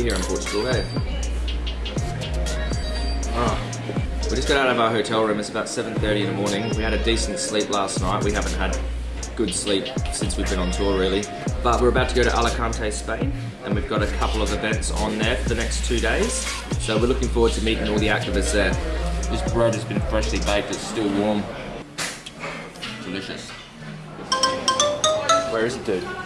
here in Portugal, eh? Oh. We just got out of our hotel room. It's about 7.30 in the morning. We had a decent sleep last night. We haven't had good sleep since we've been on tour, really. But we're about to go to Alicante, Spain, and we've got a couple of events on there for the next two days. So we're looking forward to meeting all the activists there. This bread has been freshly baked. It's still warm. Delicious. Where is it, dude?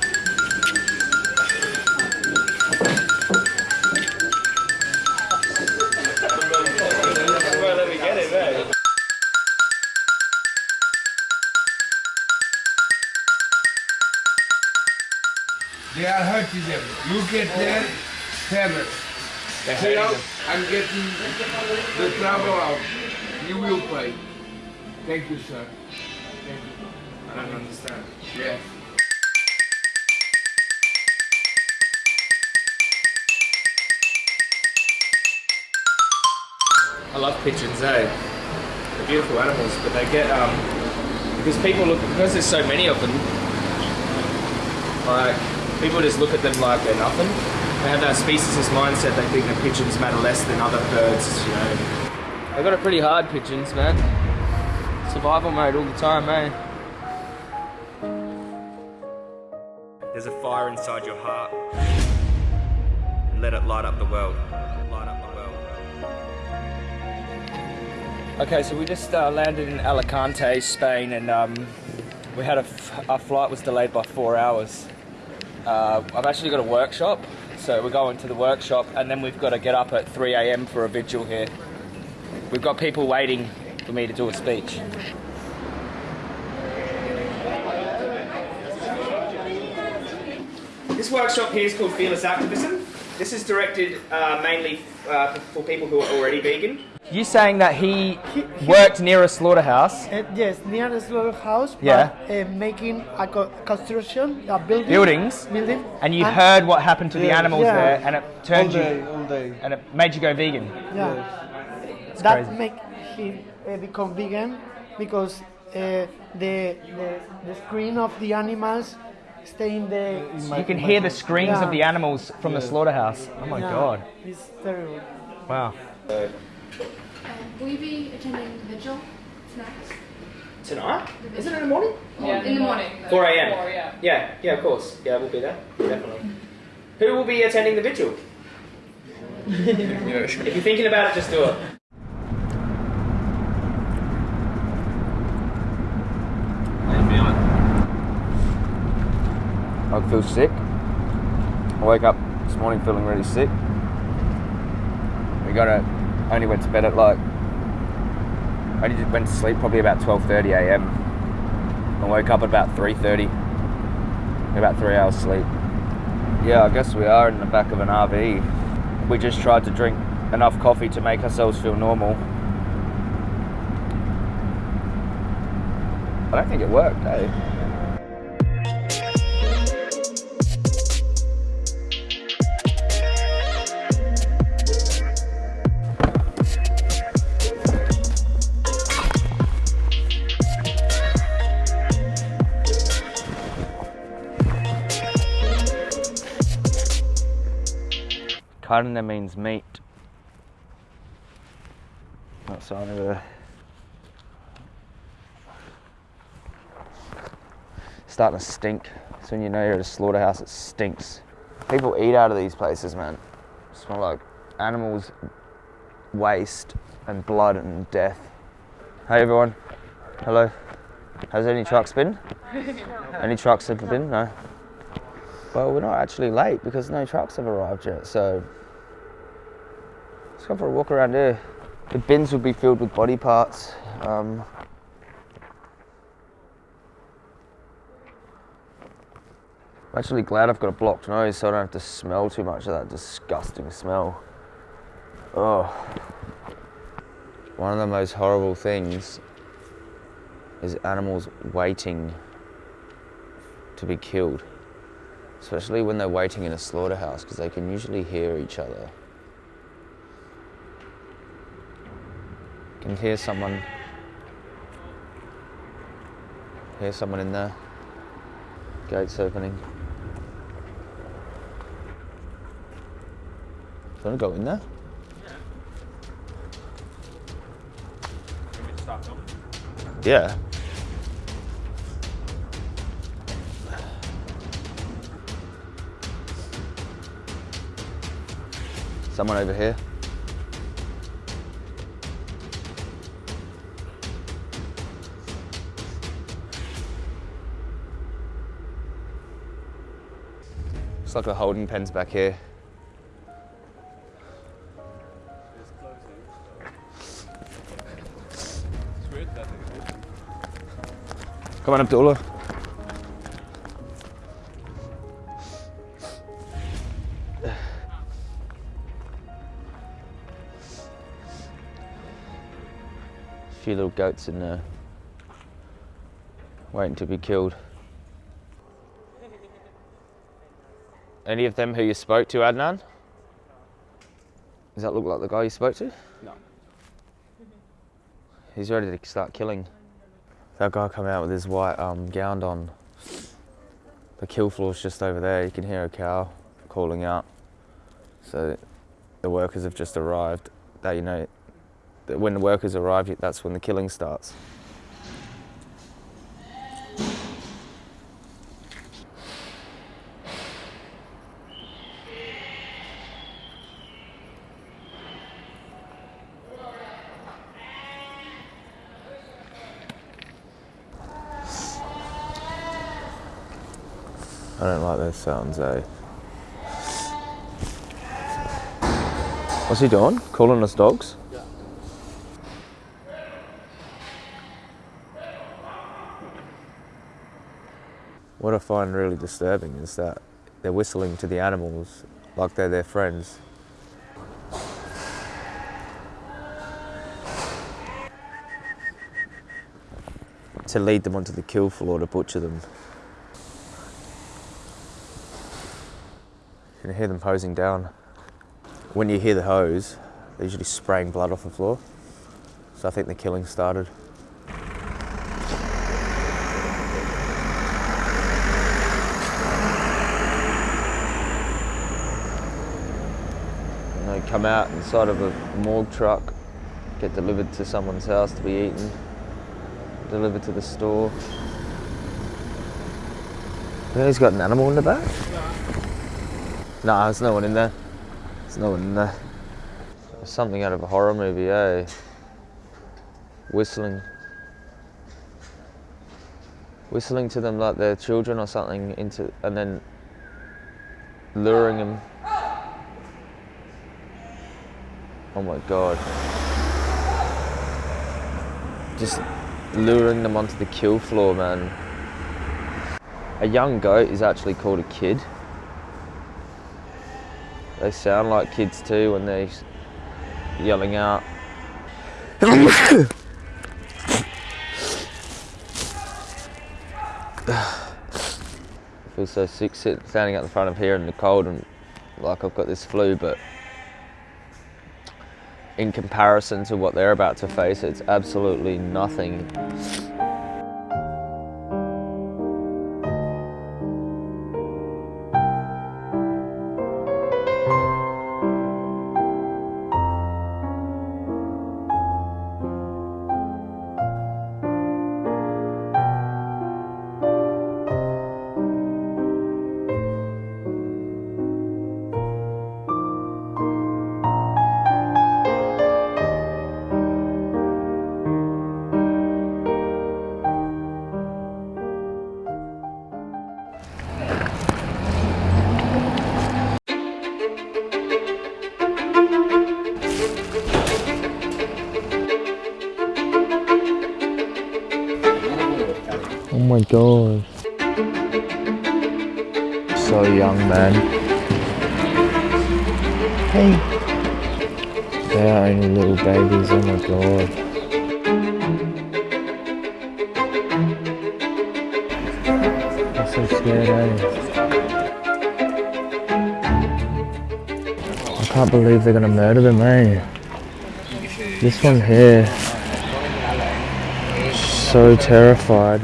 They are hurting them. You get there, tell them. Say out, I'm getting the travel out. You will pay. Thank you, sir. Thank you. I don't understand. Yes. I love pigeons, eh? They're beautiful animals, but they get, um, because people look, because there's so many of them, like, people just look at them like they're nothing. They have that speciesist mindset, they think that pigeons matter less than other birds, you know. They got it pretty hard, pigeons, man. Survival mode all the time, eh? There's a fire inside your heart. And let it light up the world. Light up the world. Okay, so we just uh, landed in Alicante, Spain, and um, we had a f- our flight was delayed by four hours. Uh, I've actually got a workshop, so we're going to the workshop, and then we've got to get up at 3 a.m. for a vigil here. We've got people waiting for me to do a speech. This workshop here is called Fearless Activism. This is directed uh, mainly uh, for people who are already vegan. You saying that he worked near a slaughterhouse? Uh, yes, near the slaughterhouse, but Yeah. uh, making a co- construction, a building. Buildings? Building. And you heard what happened to the animals Yeah. there, and it turned all day, you, all day. and it made you go vegan. Yeah. that crazy. make him uh, become vegan because uh, the, the the screen of the animals stay in the. You can hear the screams of the animals from the slaughterhouse. Oh my Yeah, god! It's terrible. Wow. Uh, will you be attending the vigil tonight? Tonight? Is it in the morning? Yeah, in the morning. 4 a.m. Four, yeah. Yeah, yeah, of course. Yeah, we'll be there. Definitely. Who will be attending the vigil? if you're thinking about it, just do it. I feel sick. I woke up this morning feeling really sick. We got to only went to bed at like I only went to sleep probably about 12:30 a.m. I woke up at about 3:30. About three hours sleep. Yeah, I guess we are in the back of an RV. We just tried to drink enough coffee to make ourselves feel normal. I don't think it worked, eh? Carne means meat. That's sign over there. Uh, starting to stink. So when you know you're at a slaughterhouse, it stinks. People eat out of these places, man. Smell like animals' waste and blood and death. Hey everyone. Hello. Has any trucks been? Any trucks ever been? No. Well, we're not actually late because no trucks have arrived yet, so let's go for a walk around here. The bins will be filled with body parts. Um, I'm actually glad I've got a blocked nose so I don't have to smell too much of that disgusting smell. Oh. One of the most horrible things is animals waiting to be killed especially when they're waiting in a slaughterhouse because they can usually hear each other. You Can hear someone. Hear someone in there. Gates opening. Do you want to go in there? Yeah. Someone over here. Looks like the holding pen's back here. Come on, Abdullah. Few little goats in there, waiting to be killed. Any of them who you spoke to, Adnan? Does that look like the guy you spoke to? No. He's ready to start killing. That guy come out with his white um, gown on. The kill floor's just over there. You can hear a cow calling out. So the workers have just arrived. That you know, that when the workers arrive, that's when the killing starts. I don't like those sounds, eh? What's he doing? Calling us dogs? What I find really disturbing is that they're whistling to the animals like they're their friends. To lead them onto the kill floor to butcher them. You can hear them hosing down. When you hear the hose, they're usually spraying blood off the floor. So I think the killing started. Come out inside of a morgue truck, get delivered to someone's house to be eaten, delivered to the store. He's got an animal in the back? Nah, there's no one in there. There's no one in there. Something out of a horror movie, eh? Whistling. Whistling to them like they're children or something into and then luring them. Oh my god. Just luring them onto the kill floor, man. A young goat is actually called a kid. They sound like kids too when they're yelling out. I feel so sick sitting, standing at the front of here in the cold and like I've got this flu, but in comparison to what they're about to face, it's absolutely nothing. My god. So young, man. Hey. They're only little babies, oh my god. So scared, eh? I can't believe they're gonna murder them, eh? This one here. So terrified.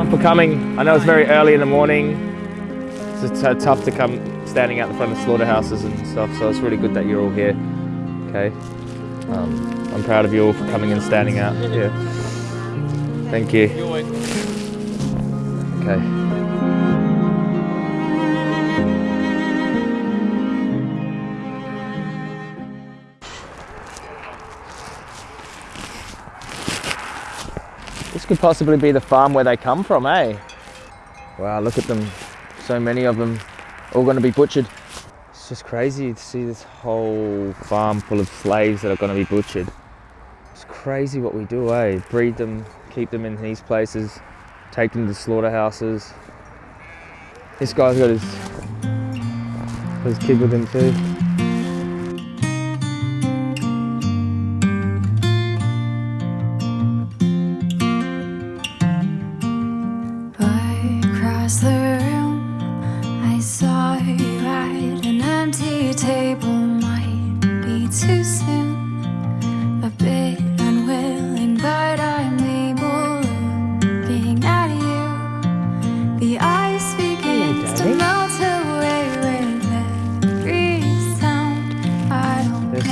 Everyone for coming. I know it's very early in the morning. It's uh, tough to come standing out the front of slaughterhouses and stuff, so it's really good that you're all here. Okay. Um, I'm proud of you all for coming and standing out. Yeah. Thank you. Okay. Could possibly be the farm where they come from, eh? Wow, look at them. So many of them, all going to be butchered. It's just crazy to see this whole farm full of slaves that are going to be butchered. It's crazy what we do, eh? Breed them, keep them in these places, take them to slaughterhouses. This guy's got his, his kid with him too.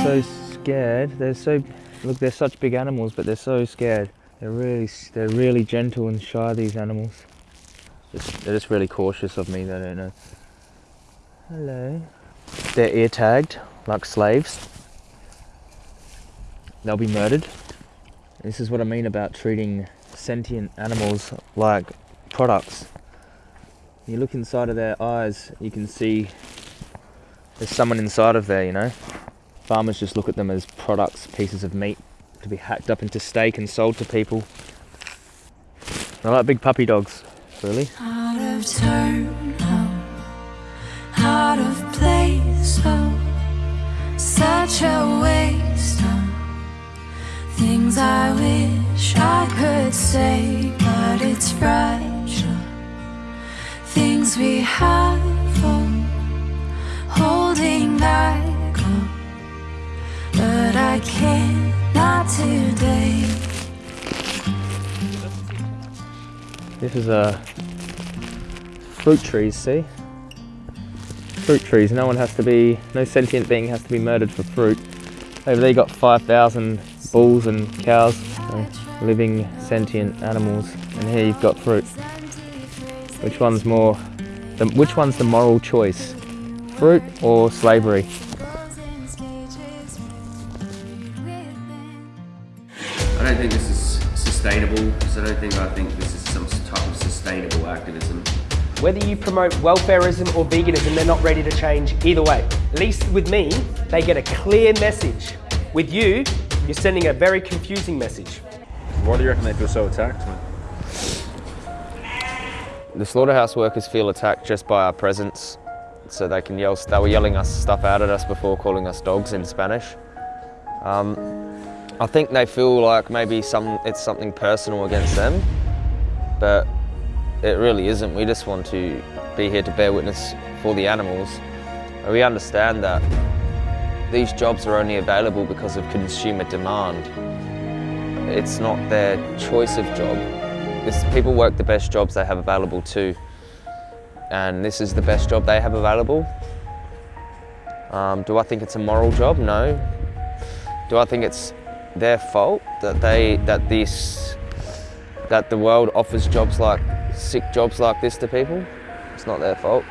So scared. They're so look. They're such big animals, but they're so scared. They're really, they're really gentle and shy. These animals. They're just really cautious of me. They don't know. Hello. They're ear tagged like slaves. They'll be murdered. This is what I mean about treating sentient animals like products. You look inside of their eyes, you can see there's someone inside of there, you know. Farmers just look at them as products, pieces of meat to be hacked up into steak and sold to people. They're like big puppy dogs, really. Out of turn, oh, out of place, oh, such a waste, oh. Things I wish I could say, but it's fragile. Things we have, This is a fruit trees, see? Fruit trees. No one has to be, no sentient being has to be murdered for fruit. Over there you got 5,000 bulls and cows, so living sentient animals. And here you've got fruit. Which one's more, the, which one's the moral choice? Fruit or slavery? I don't think I think this is some type of sustainable activism. Whether you promote welfarism or veganism, they're not ready to change either way. At least with me, they get a clear message. With you, you're sending a very confusing message. Why do you reckon they feel so attacked? Man? The slaughterhouse workers feel attacked just by our presence, so they can yell. They were yelling us stuff out at us before, calling us dogs in Spanish. Um, I think they feel like maybe some it's something personal against them, but it really isn't. We just want to be here to bear witness for the animals. We understand that these jobs are only available because of consumer demand. It's not their choice of job. It's, people work the best jobs they have available too. And this is the best job they have available. Um, do I think it's a moral job? No. Do I think it's their fault that they that this that the world offers jobs like sick jobs like this to people? It's not their fault.